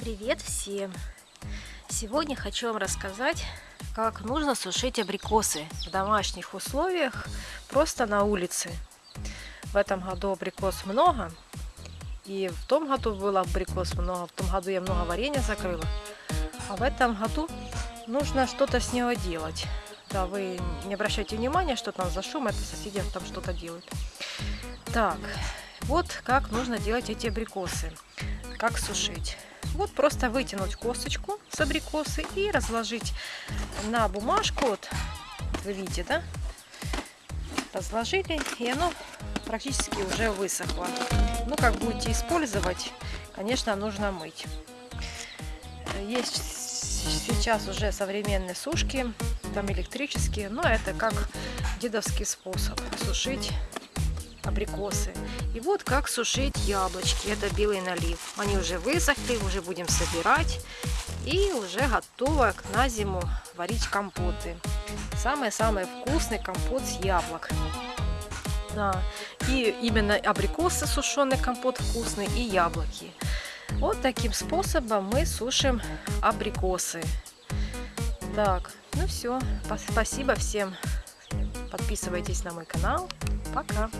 Привет всем! Сегодня хочу вам рассказать, как нужно сушить абрикосы в домашних условиях, просто на улице. В этом году абрикос много, и в том году было абрикос много, в том году я много варенья закрыла. А в этом году нужно что-то с него делать. Да, вы не обращайте внимания, что там за шум, это соседи там что-то делают. Так, вот как нужно делать эти абрикосы, как сушить. Вот просто вытянуть косточку с абрикосы и разложить на бумажку. Вот, вы видите, да? Разложили, и оно практически уже высохло. Ну, как будете использовать, конечно, нужно мыть. Есть сейчас уже современные сушки, там электрические, но это как дедовский способ сушить абрикосы. И вот как сушить яблочки. Это белый налив. Они уже высохли, уже будем собирать. И уже готово на зиму варить компоты. Самый-самый вкусный компот с яблок. Да. И именно абрикосы сушеный компот вкусный и яблоки. Вот таким способом мы сушим абрикосы. Так, ну все. Спасибо всем. Подписывайтесь на мой канал. Пока.